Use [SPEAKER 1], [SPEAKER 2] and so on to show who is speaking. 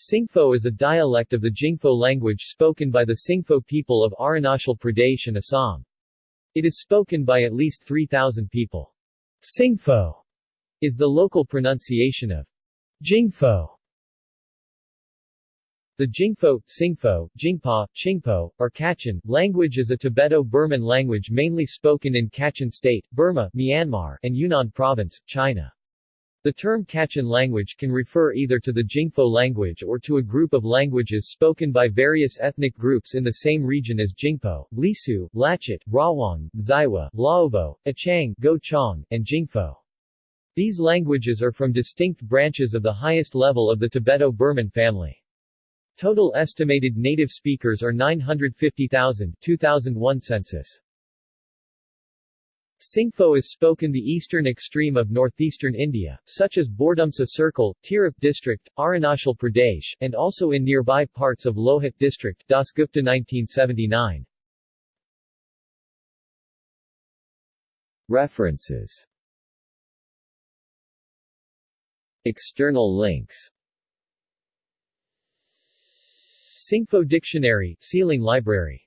[SPEAKER 1] Singpho is a dialect of the Jingpho language spoken by the Singpho people of Arunachal Pradesh and Assam. It is spoken by at least 3,000 people. Singpho is the local pronunciation of Jingpho. The Jingpho, Singpho, Jingpa, Chingpo, or Kachin, language is a Tibeto-Burman language mainly spoken in Kachin State, Burma, Myanmar, and Yunnan Province, China. The term Kachin language can refer either to the Jingpho language or to a group of languages spoken by various ethnic groups in the same region as Jingpo, Lisu, Lachit, Rawang, Zaiwa, Laobo, Achang, Go Chong, and Jingpho. These languages are from distinct branches of the highest level of the Tibeto-Burman family. Total estimated native speakers are 950,000 2001 census. Singpho is spoken the eastern extreme of northeastern India, such as Bordumsa Circle, Tirap district, Arunachal Pradesh, and also in nearby parts of Lohit district Dasgupta 1979. References. External links. Singpho Dictionary, SEALang Library